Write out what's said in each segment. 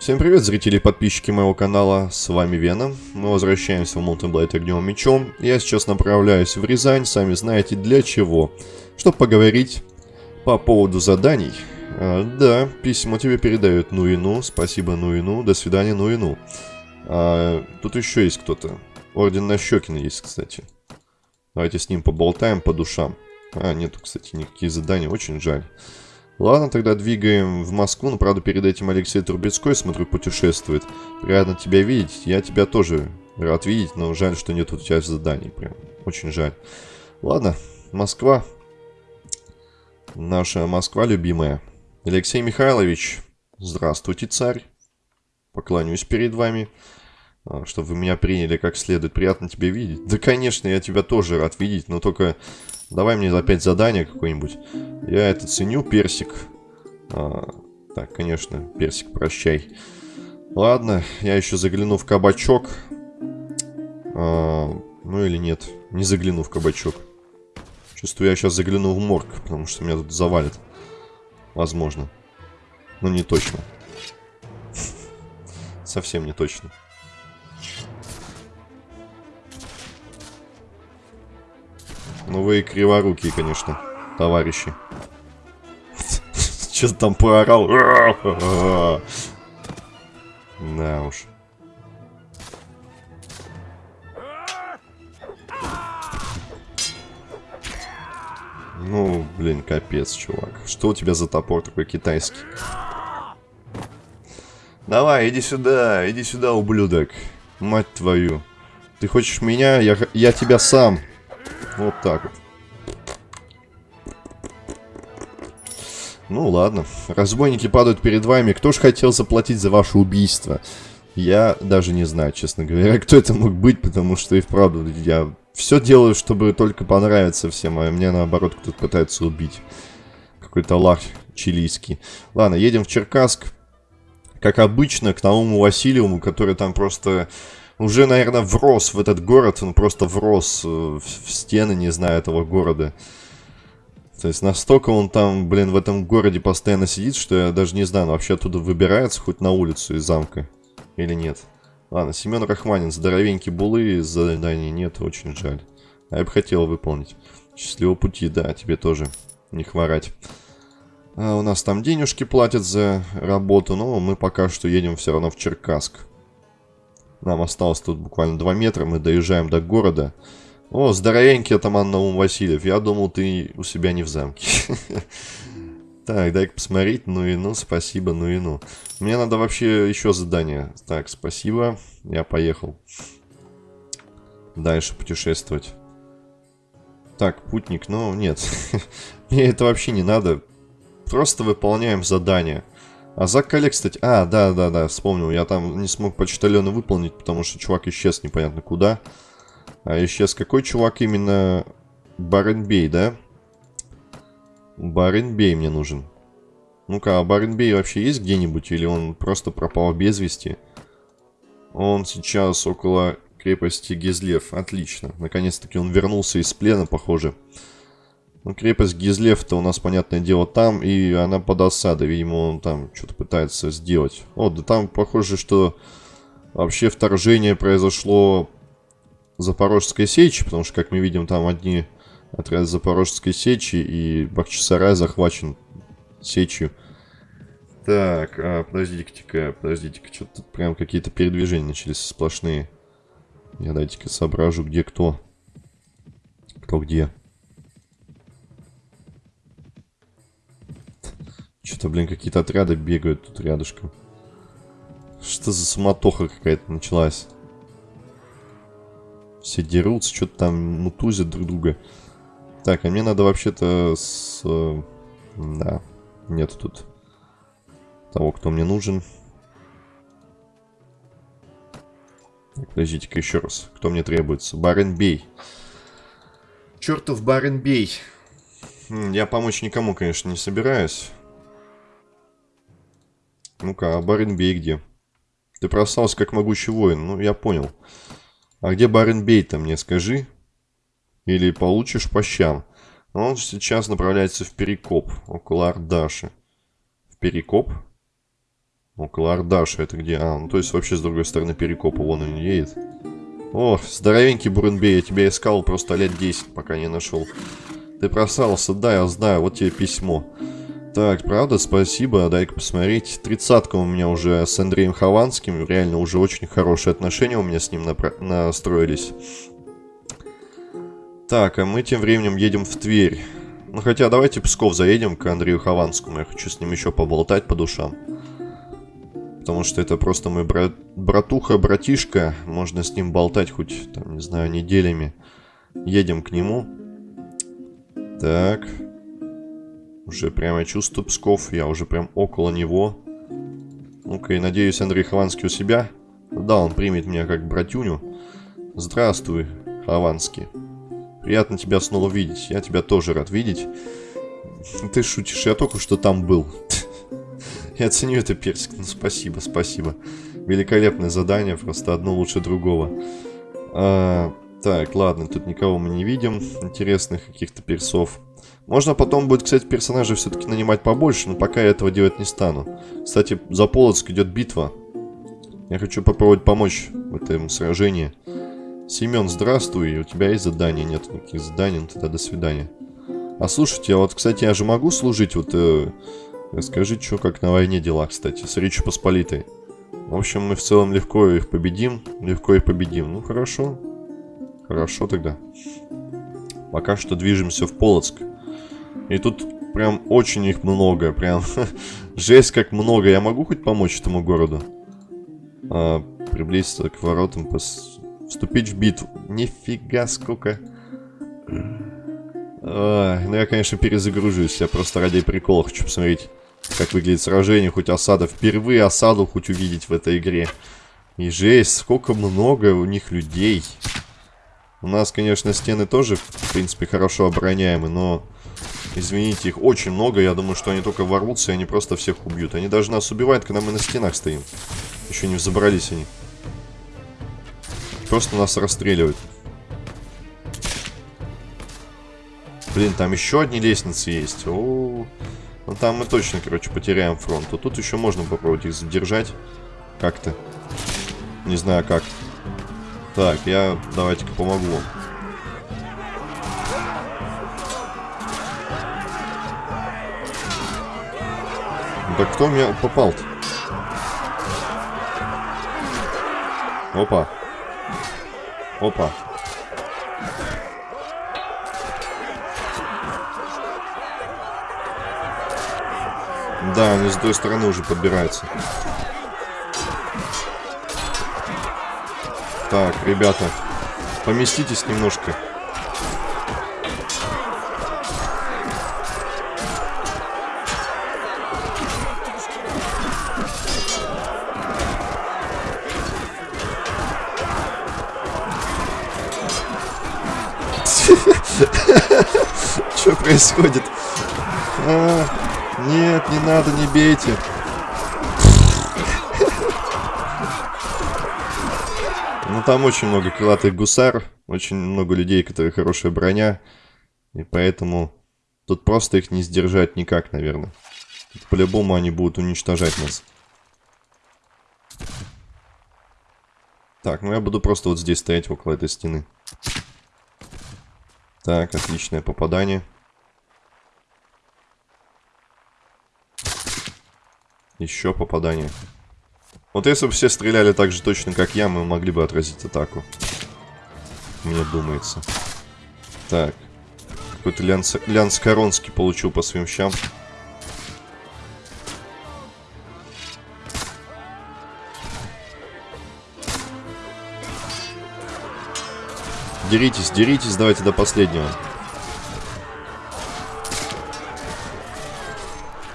Всем привет, зрители и подписчики моего канала, с вами Веном. Мы возвращаемся в Mountain Blade огнем мечом. Я сейчас направляюсь в Рязань, сами знаете для чего. Чтобы поговорить по поводу заданий. А, да, письма тебе передают ну и ну, спасибо ну и ну, до свидания ну и ну. А, тут еще есть кто-то. Орден Нащекина есть, кстати. Давайте с ним поболтаем по душам. А, нету, кстати, никаких заданий, очень жаль. Ладно, тогда двигаем в Москву, но, правда, перед этим Алексей Трубецкой, смотрю, путешествует. Приятно тебя видеть, я тебя тоже рад видеть, но жаль, что нет у тебя заданий, прям, очень жаль. Ладно, Москва, наша Москва любимая. Алексей Михайлович, здравствуйте, царь, поклонюсь перед вами. А, чтобы вы меня приняли как следует. Приятно тебя видеть. Да, конечно, я тебя тоже рад видеть, но только давай мне опять задание какое-нибудь. Я это ценю, персик. А, так, конечно, персик, прощай. Ладно, я еще загляну в кабачок. А, ну или нет, не загляну в кабачок. Чувствую, я сейчас загляну в морг, потому что меня тут завалит. Возможно. Но не точно. Совсем не точно. Ну вы криворукие, конечно, товарищи. Что там поорал? Да уж. Ну, блин, капец, чувак. Что у тебя за топор такой китайский? Давай, иди сюда, иди сюда, ублюдок. Мать твою. Ты хочешь меня? Я, я тебя сам. Вот так вот. Ну ладно. Разбойники падают перед вами. Кто ж хотел заплатить за ваше убийство? Я даже не знаю, честно говоря, кто это мог быть, потому что и вправду я все делаю, чтобы только понравиться всем, а мне наоборот кто-то пытается убить. Какой-то лах чилийский. Ладно, едем в Черкасск. Как обычно, к Науму Васильеву, который там просто уже, наверное, врос в этот город, он просто врос э, в стены, не знаю, этого города. То есть настолько он там, блин, в этом городе постоянно сидит, что я даже не знаю, вообще оттуда выбирается хоть на улицу из замка или нет. Ладно, Семен Рахманин, здоровенький булы, задания нет, очень жаль. А я бы хотел выполнить. Счастливого пути, да, тебе тоже не хворать. А у нас там денежки платят за работу, но мы пока что едем все равно в Черкасск. Нам осталось тут буквально 2 метра, мы доезжаем до города. О, здоровенький атаман Наум Васильев, я думал, ты у себя не в замке. Так, дай-ка посмотреть, ну и ну, спасибо, ну и ну. Мне надо вообще еще задание. Так, спасибо, я поехал. Дальше путешествовать. Так, путник, ну нет, мне это вообще не надо. Просто выполняем задание. А Зак Коллег, кстати... А, да-да-да, вспомнил. Я там не смог почтальона выполнить, потому что чувак исчез непонятно куда. А исчез какой чувак именно? Баренбей, да? Баренбей мне нужен. Ну-ка, а Баренбей вообще есть где-нибудь? Или он просто пропал без вести? Он сейчас около крепости Гизлев. Отлично. Наконец-таки он вернулся из плена, похоже. Похоже. Ну, крепость Гизлев-то у нас, понятное дело, там, и она под осадой. Видимо, он там что-то пытается сделать. О, да там похоже, что вообще вторжение произошло Запорожской сечи, потому что, как мы видим, там одни отряды Запорожской сечи, и Бахчисарай захвачен сечью. Так, а, подождите-ка, подождите-ка, что-то прям какие-то передвижения начались сплошные. Я дайте-ка соображу, где кто. Кто где. Что-то, блин, какие-то отряды бегают тут рядышком. Что за суматоха какая-то началась? Все дерутся, что-то там мутузят друг друга. Так, а мне надо вообще-то с... Да, нет тут того, кто мне нужен. Подождите-ка еще раз. Кто мне требуется? Баренбей. Чертов Баренбей. Я помочь никому, конечно, не собираюсь. Ну-ка, а Баренбей где? Ты просался как могучий воин. Ну, я понял. А где Баренбей-то, мне скажи? Или получишь по щам? Он сейчас направляется в Перекоп, около Ардаши. В Перекоп? Около Ардаша. Это где? А, ну то есть вообще с другой стороны Перекопа. Вон он едет. О, здоровенький Буренбей. Я тебя искал просто лет 10, пока не нашел. Ты просрался, да, я знаю. Вот тебе письмо. Так, правда, спасибо. Дай-ка посмотреть. Тридцатка у меня уже с Андреем Хованским. Реально уже очень хорошие отношения у меня с ним настроились. Так, а мы тем временем едем в Тверь. Ну, хотя давайте Псков заедем к Андрею Хованскому. Я хочу с ним еще поболтать по душам. Потому что это просто мой брат, братуха, братишка. Можно с ним болтать хоть, там, не знаю, неделями. Едем к нему. Так. Уже прямо чувствую Псков. Я уже прям около него. Ну-ка, и надеюсь, Андрей Хованский у себя. Да, он примет меня как братюню. Здравствуй, Хованский. Приятно тебя снова видеть. Я тебя тоже рад видеть. Ты шутишь, я только что там был. Я ценю это, Персик. Ну, спасибо, спасибо. Великолепное задание, просто одно лучше другого. А, так, ладно, тут никого мы не видим. Интересных каких-то персов. Можно потом будет, кстати, персонажей все-таки нанимать побольше, но пока я этого делать не стану. Кстати, за Полоцк идет битва. Я хочу попробовать помочь в этом сражении. Семен, здравствуй. У тебя есть задание? Нет никаких заданий, ну тогда до свидания. А слушайте, а вот, кстати, я же могу служить, вот... Э, расскажи, что как на войне дела, кстати, с Речью Посполитой. В общем, мы в целом легко их победим. Легко их победим. Ну, хорошо. Хорошо тогда. Пока что движемся в Полоцк. И тут прям очень их много, прям жесть как много. Я могу хоть помочь этому городу? А, приблизиться к воротам, пос... вступить в битву. Нифига сколько. А, ну я, конечно, перезагружусь. Я просто ради прикола хочу посмотреть, как выглядит сражение. Хоть осада. Впервые осаду хоть увидеть в этой игре. И жесть, сколько много у них людей. У нас, конечно, стены тоже, в принципе, хорошо обороняемы, но Извините, их очень много. Я думаю, что они только ворвутся, и они просто всех убьют. Они даже нас убивают, когда мы на стенах стоим. Еще не взобрались они. Просто нас расстреливают. Блин, там еще одни лестницы есть. О, -о, -о. Ну там мы точно, короче, потеряем фронт. А тут еще можно попробовать их задержать. Как-то. Не знаю как. Так, я давайте-ка помогу вам. Да кто меня попал-то? Опа. Опа. Да, они с той стороны уже подбираются. Так, ребята, поместитесь немножко. Происходит? А, нет, не надо, не бейте. Ну, там очень много крылатых гусар, очень много людей, которые хорошая броня. И поэтому тут просто их не сдержать никак, наверное. По-любому они будут уничтожать нас. Так, ну я буду просто вот здесь стоять около этой стены. Так, отличное попадание. Еще попадание. Вот если бы все стреляли так же точно, как я, мы могли бы отразить атаку. Мне думается. Так. Какой-то Лянс, Лянс Коронский получил по своим щам. Деритесь, деритесь, давайте до последнего.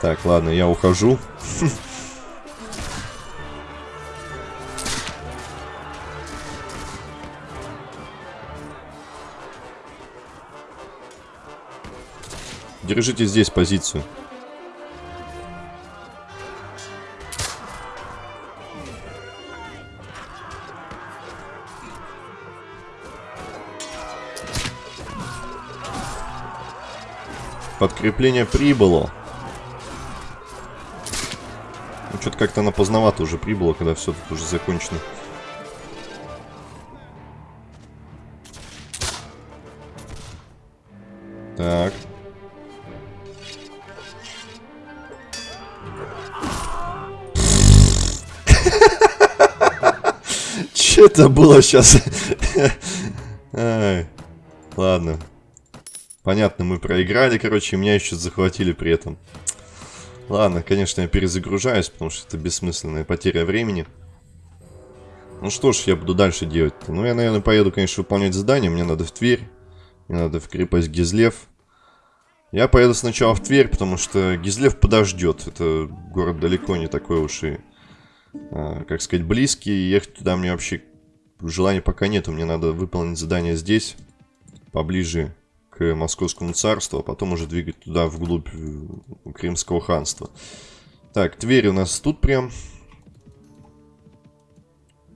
Так, ладно, я ухожу. Держите здесь позицию. Подкрепление прибыло. Что-то как-то она поздновато уже прибыла, когда все тут уже закончено. Так. Че это было сейчас? Ладно. Понятно, мы проиграли, короче, меня еще захватили при этом. Ладно, конечно, я перезагружаюсь, потому что это бессмысленная потеря времени. Ну что ж, я буду дальше делать -то? Ну, я, наверное, поеду, конечно, выполнять задание. Мне надо в Тверь. Мне надо в крепость Гизлев. Я поеду сначала в Тверь, потому что Гизлев подождет. Это город далеко не такой уж и, а, как сказать, близкий. Ехать туда мне вообще желания пока нету. Мне надо выполнить задание здесь, поближе к Московскому царству, а потом уже двигать туда, вглубь э, Крымского ханства. Так, Тверь у нас тут прям.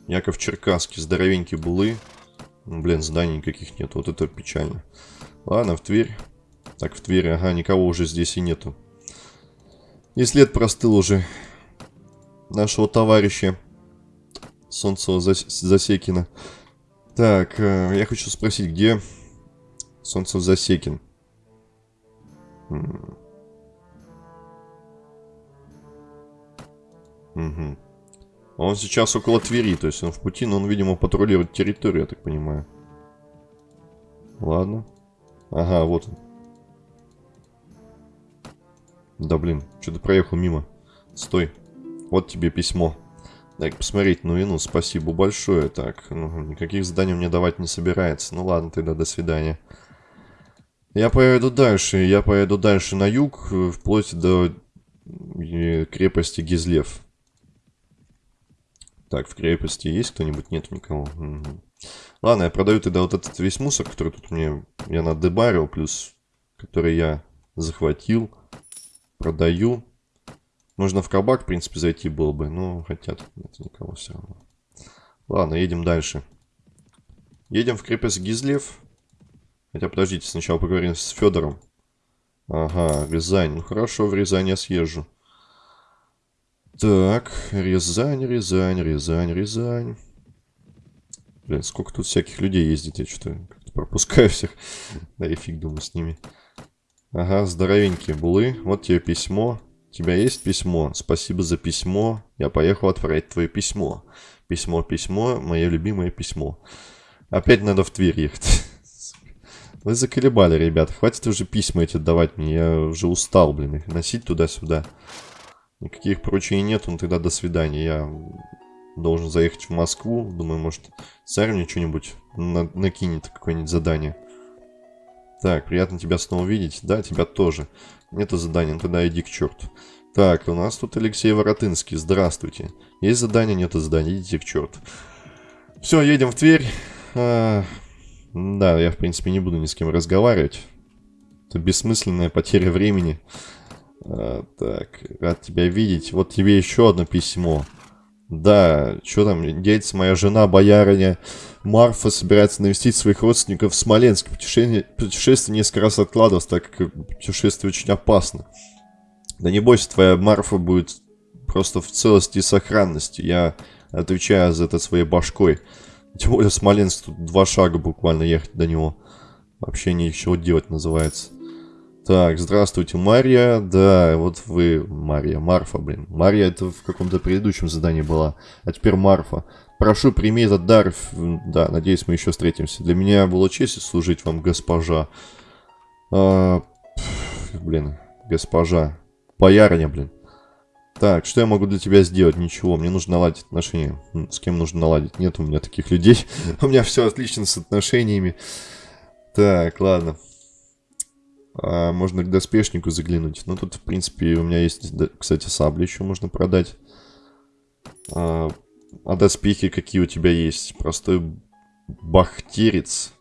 Яков Черкасский, здоровенький булы. Блин, зданий никаких нет, вот это печально. Ладно, в Тверь. Так, в Твери, ага, никого уже здесь и нету. И след простыл уже нашего товарища Солнцева Засекина. Так, э, я хочу спросить, где Солнцев Засекин? Угу. Он сейчас около Твери, то есть он в пути, но он, видимо, патрулирует территорию, я так понимаю. Ладно. Ага, вот он. Да блин, что-то проехал мимо. Стой. Вот тебе письмо. Дай посмотреть, ну и ну, спасибо большое. Так, ну, никаких заданий мне давать не собирается. Ну ладно, тогда до свидания. Я поеду дальше. Я поеду дальше на юг, э, вплоть до э, крепости Гизлев. Так, в крепости есть кто-нибудь? Нет никого. Угу. Ладно, я продаю тогда вот этот весь мусор, который тут мне я надебарил, плюс который я захватил. Продаю. Можно в кабак, в принципе, зайти было бы, но хотя тут нет никого все равно. Ладно, едем дальше. Едем в крепость Гизлев. Хотя, подождите, сначала поговорим с Федором. Ага, Рязань. Ну хорошо, в Рязань я съезжу. Так, Рязань, Рязань, Рязань, Рязань. Блин, сколько тут всяких людей ездит, я что-то пропускаю всех. Да и фиг думаю с ними. Ага, здоровенькие булы. Вот тебе письмо. У тебя есть письмо? Спасибо за письмо. Я поехал отправить твое письмо. Письмо, письмо, мое любимое письмо. Опять надо в Тверь ехать. Вы заколебали, ребят. Хватит уже письма эти давать мне. Я уже устал, блин, их носить туда-сюда. Никаких поручений нет, ну тогда до свидания. Я должен заехать в Москву. Думаю, может, царь мне что-нибудь на накинет, какое-нибудь задание. Так, приятно тебя снова видеть. Да, тебя тоже. Нету задания, ну тогда иди к черту. Так, у нас тут Алексей Воротынский. Здравствуйте. Есть задание, нету задания, идите к черту. Все, едем в Тверь. Да, я, в принципе, не буду ни с кем разговаривать. Это бессмысленная потеря времени. А, так, рад тебя видеть. Вот тебе еще одно письмо. Да, что там, деется моя жена, боярыня Марфа собирается навестить своих родственников в Смоленск. Путешествие, путешествие несколько раз откладывалось, так как путешествие очень опасно. Да не бойся, твоя Марфа будет просто в целости и сохранности. Я отвечаю за это своей башкой. Тем более Смоленск, тут два шага буквально ехать до него. Вообще ничего делать называется. Так, здравствуйте, Марья. Да, вот вы, Марья, Марфа, блин. Марья это в каком-то предыдущем задании была, а теперь Марфа. Прошу, прими этот дар. Да, надеюсь, мы еще встретимся. Для меня было честь служить вам, госпожа. А, пф, блин, госпожа. Боярня, блин. Так, что я могу для тебя сделать? Ничего, мне нужно наладить отношения. С кем нужно наладить? Нет у меня таких людей. у меня все отлично с отношениями. Так, ладно. А, можно к доспешнику заглянуть. Ну, тут, в принципе, у меня есть, кстати, сабли еще можно продать. А, а доспехи какие у тебя есть? Простой бахтерец.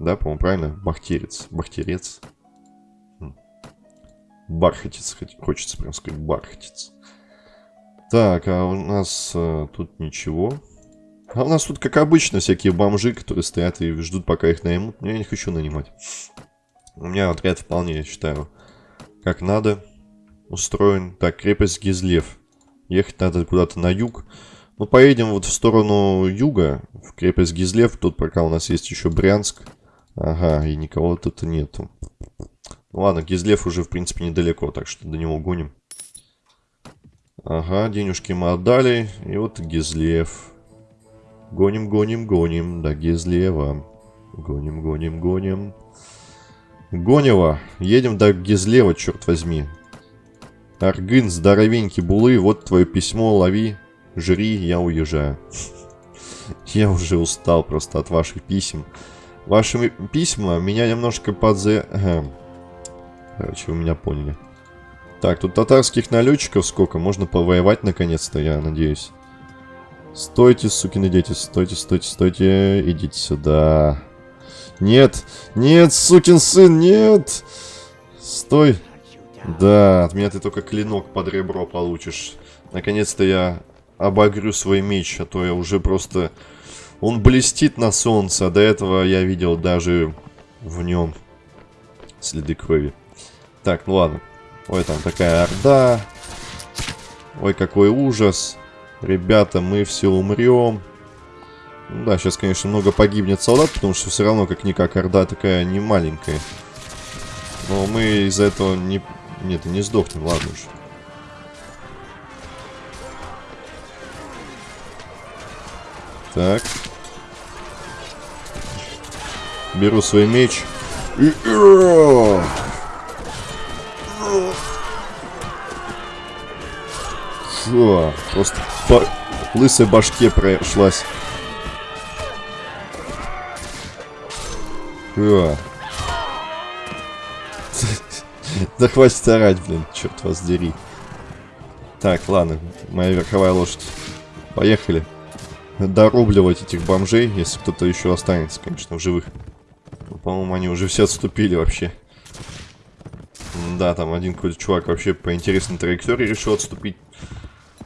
Да, по-моему, правильно? Бахтерец. Бахтерец. Хм. Бархатец, хочется прям сказать, бархатец. Так, а у нас а, тут ничего. А у нас тут, как обычно, всякие бомжи, которые стоят и ждут, пока их наймут. Я не хочу нанимать. У меня отряд вполне, я считаю, как надо устроен. Так, крепость Гизлев. Ехать надо куда-то на юг. Ну, поедем вот в сторону юга, в крепость Гизлев. Тут пока у нас есть еще Брянск. Ага, и никого тут нету. Ну, ладно, Гизлев уже, в принципе, недалеко, так что до него гоним. Ага, денежки мы отдали. И вот Гизлев. Гоним, гоним, гоним до Гизлева. Гоним, гоним, гоним. Гонева. Едем до Гизлева, черт возьми. Аргын, здоровенький булы, вот твое письмо, лови. Жри, я уезжаю. Я уже устал просто от ваших писем. Ваши письма меня немножко подзе... Короче, вы меня поняли. Так, тут татарских налетчиков сколько? Можно повоевать наконец-то, я надеюсь. Стойте, сукины дети, стойте, стойте, стойте. Идите сюда. Нет, нет, сукин сын, нет. Стой. Да, от меня ты только клинок под ребро получишь. Наконец-то я обогрю свой меч, а то я уже просто... Он блестит на солнце, а до этого я видел даже в нем следы крови. Так, ну ладно. Ой, там такая орда. Ой, какой ужас. Ребята, мы все умрем. Ну, да, сейчас, конечно, много погибнет солдат, потому что все равно, как-никак, орда такая не маленькая. Но мы из-за этого не... Нет, не сдохнем, ладно уж. Так. Беру свой меч. И... Фу, просто по лысой башке прошлась. Фу. Да хватит орать, блин, черт вас дери. Так, ладно, моя верховая лошадь. Поехали дорубливать этих бомжей, если кто-то еще останется, конечно, в живых. Ну, По-моему, они уже все отступили вообще. Да, там один какой-то чувак вообще по интересной траектории решил отступить.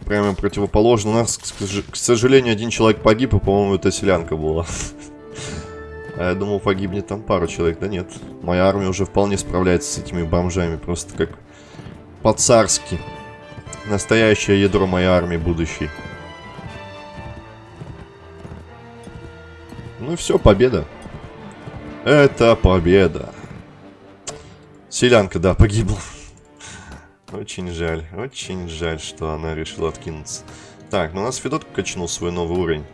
Прямо противоположно. У нас, к сожалению, один человек погиб, и, по-моему, это селянка была. А я думал, погибнет там пару человек. Да нет. Моя армия уже вполне справляется с этими бомжами. Просто как по-царски. Настоящее ядро моей армии будущей. Ну все, победа. Это победа. Селянка, да, погибла. Очень жаль, очень жаль, что она решила откинуться. Так, ну у нас Федот качнул свой новый уровень.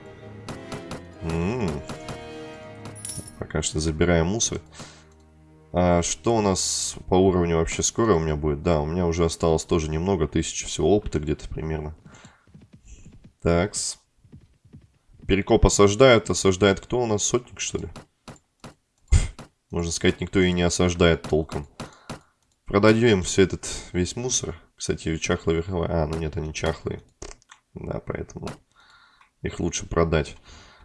М м-м. -м -м. Пока что забираем мусор. А что у нас по уровню вообще скоро у меня будет? Да, у меня уже осталось тоже немного, тысячи всего опыта где-то примерно. Такс. Перекоп осаждает. Осаждает кто у нас? Сотник, что ли? Можно сказать, никто и не осаждает толком. Продадим все этот весь мусор. Кстати, чахлые верховая... А, ну нет, они чахлые. Да, поэтому их лучше продать.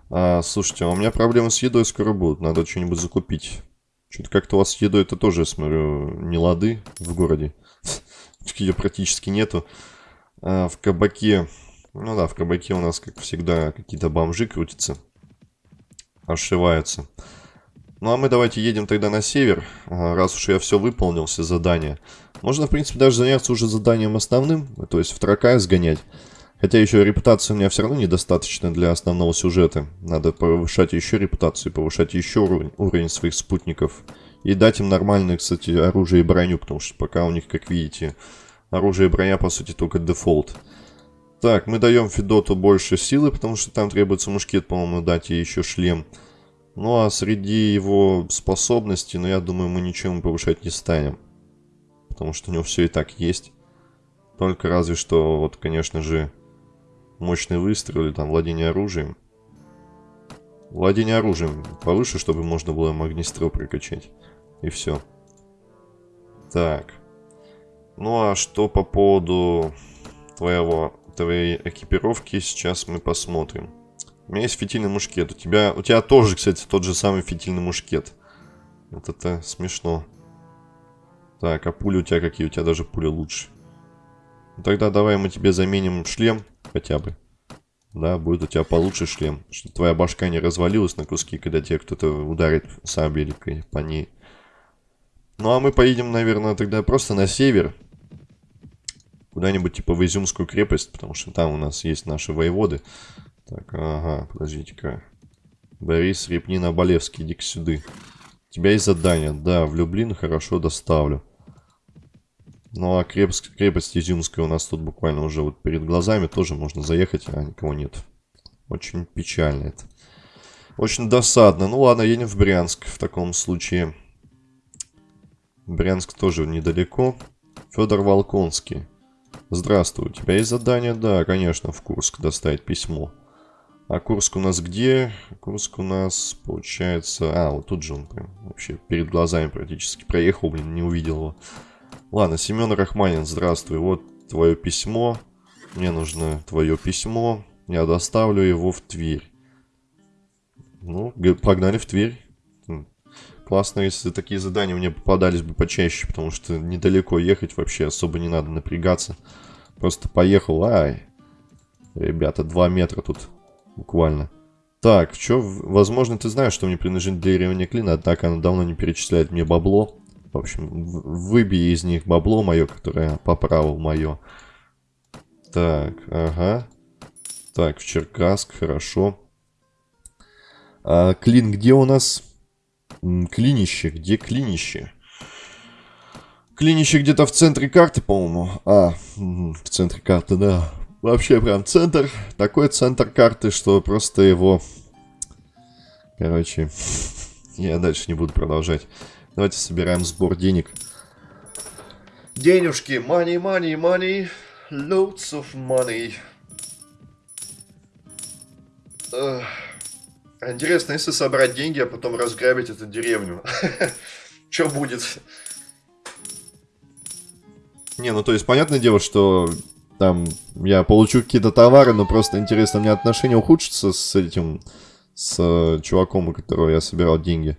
А, слушайте, а у меня проблемы с едой скоро будут. Надо что-нибудь закупить. Что-то как-то у вас с едой это тоже, я смотрю, не лады в городе. Ее практически нету. А, в кабаке ну да, в кабаке у нас, как всегда, какие-то бомжи крутятся. Ошиваются. Ну а мы давайте едем тогда на север, раз уж я все выполнил, все задания. Можно, в принципе, даже заняться уже заданием основным, то есть в Тракай сгонять. Хотя еще репутация у меня все равно недостаточно для основного сюжета. Надо повышать еще репутацию, повышать еще уровень, уровень своих спутников. И дать им нормальное, кстати, оружие и броню, потому что пока у них, как видите, оружие и броня, по сути, только дефолт. Так, мы даем Федоту больше силы, потому что там требуется мушкет, по-моему, дать и еще шлем. Ну а среди его способностей, ну я думаю, мы ничем повышать не станем. Потому что у него все и так есть. Только разве что, вот, конечно же, мощный выстрел или там владение оружием. Владение оружием повыше, чтобы можно было магнистрел прокачать. И все. Так. Ну а что по поводу твоего твоей экипировки сейчас мы посмотрим. У меня есть фитильный мушкет. У тебя, у тебя тоже, кстати, тот же самый фитильный мушкет. Вот это смешно. Так, а пули у тебя какие? У тебя даже пули лучше. Ну, тогда давай мы тебе заменим шлем хотя бы. Да, будет у тебя получше шлем. Чтобы твоя башка не развалилась на куски, когда тебе кто-то ударит сабелькой по ней. Ну а мы поедем, наверное, тогда просто на север. куда-нибудь типа в Изюмскую крепость, потому что там у нас есть наши воеводы. Так, ага, подождите-ка. Борис Репнин Оболевский, иди-ка сюда. У тебя есть задание. Да, в Люблин хорошо доставлю. Ну, а крепость, крепость Изюмская у нас тут буквально уже вот перед глазами. Тоже можно заехать, а никого нет. Очень печально это. Очень досадно. Ну ладно, едем в Брянск в таком случае. Брянск тоже недалеко. Федор Волконский. Здравствуй, у тебя есть задание? Да, конечно, в Курск доставить письмо. А Курск у нас где? Курск у нас, получается... А, вот тут же он прям вообще перед глазами практически проехал, блин, не увидел его. Ладно, Семен Рахманин, здравствуй. Вот твое письмо. Мне нужно твое письмо. Я доставлю его в Тверь. Ну, погнали в Тверь. Классно, если такие задания мне попадались бы почаще, потому что недалеко ехать вообще особо не надо напрягаться. Просто поехал, ай. Ребята, два метра тут буквально. Так, что, возможно, ты знаешь, что мне принадлежит деревня Клина, однако она давно не перечисляет мне бабло. В общем, выбей из них бабло мое, которое по праву мое. Так, ага. Так, в Черкасск, хорошо. А, Клин где у нас? Клинище. Где клинище? Клинище где-то в центре карты, по-моему. А, в центре карты, да. Вообще прям центр. Такой центр карты, что просто его... Короче, я дальше не буду продолжать. Давайте собираем сбор денег. Денежки. Money, money, money. Loads of money. Ugh. Интересно, если собрать деньги, а потом разграбить эту деревню. Что будет? Не, ну то есть, понятное дело, что там я получу какие-то товары, но просто интересно, у меня отношения ухудшатся с этим, с э, чуваком, у которого я собирал деньги.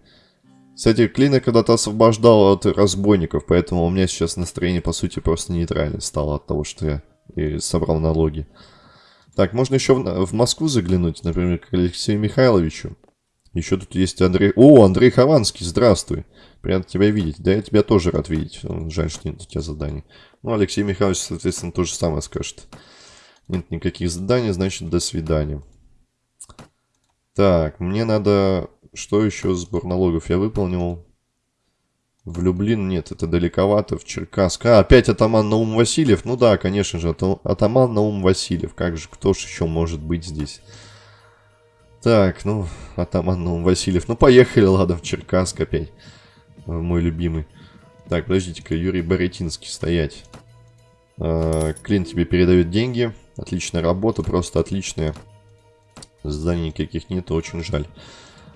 Кстати, Клина когда-то освобождал от разбойников, поэтому у меня сейчас настроение, по сути, просто нейтральное стало от того, что я и собрал налоги. Так, можно еще в, в Москву заглянуть, например, к Алексею Михайловичу. Еще тут есть Андрей... О, Андрей Хованский, здравствуй. Приятно тебя видеть. Да, я тебя тоже рад видеть. Жаль, что нет у тебя заданий. Ну, Алексей Михайлович, соответственно, то же самое скажет. Нет никаких заданий, значит, до свидания. Так, мне надо... Что еще? Сбор налогов я выполнил. В Люблин нет, это далековато, в Черкасск. А, опять атаман Наум Васильев? Ну да, конечно же, атаман Наум Васильев. Как же, кто же еще может быть здесь? Так, ну, атаман Наум Васильев. Ну, поехали, ладно, в Черкасск опять. Мой любимый. Так, подождите-ка, Юрий Боретинский, стоять. А, Клин тебе передает деньги. Отличная работа, просто отличная. Зданий никаких нет, очень жаль.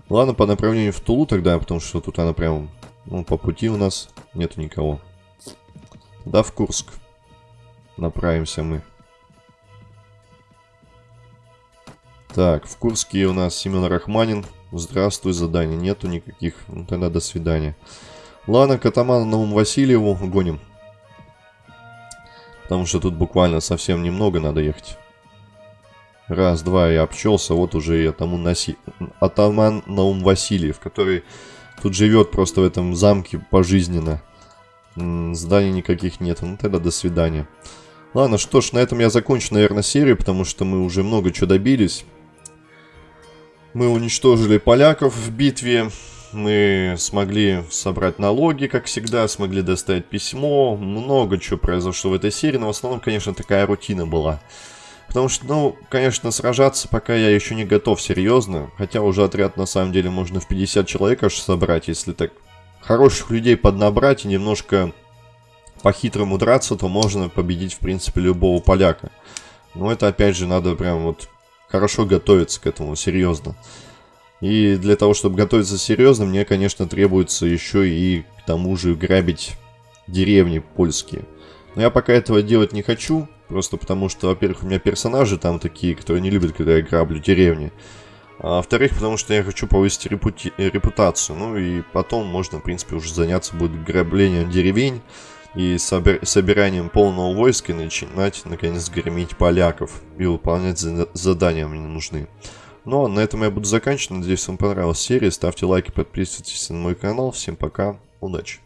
Ладно, по направлению в Тулу тогда, потому что тут она прям ну, по пути у нас нету никого. Да, в Курск. Направимся мы. Так, в Курске у нас Семен Рахманин. Здравствуй, задания нету никаких. Ну, тогда до свидания. Ладно, к атаману Науму Васильеву гоним. Потому что тут буквально совсем немного надо ехать. Раз, два, я обчелся. Вот уже и атаман, Наси... атаман Наум Васильев, который Тут живет просто в этом замке пожизненно. Зданий никаких нет. Ну тогда до свидания. Ладно, что ж, на этом я закончу, наверное, серию, потому что мы уже много чего добились. Мы уничтожили поляков в битве. Мы смогли собрать налоги, как всегда, смогли доставить письмо. Много чего произошло в этой серии, но в основном, конечно, такая рутина была. Потому что, ну, конечно, сражаться пока я еще не готов серьезно. Хотя уже отряд на самом деле можно в 50 человек аж собрать, если так хороших людей поднабрать и немножко по-хитрому драться, то можно победить, в принципе, любого поляка. Но это, опять же, надо прям вот хорошо готовиться к этому, серьезно. И для того, чтобы готовиться серьезно, мне, конечно, требуется еще и к тому же грабить деревни польские. Но я пока этого делать не хочу, Просто потому что, во-первых, у меня персонажи там такие, которые не любят, когда я граблю деревни. А во-вторых, потому что я хочу повысить репути репутацию. Ну и потом можно, в принципе, уже заняться будет граблением деревень и собир собиранием полного войска начинать, наконец, громить поляков и выполнять задания мне нужны. Ну а на этом я буду заканчивать. Надеюсь, вам понравилась серия. Ставьте лайки, подписывайтесь на мой канал. Всем пока, удачи!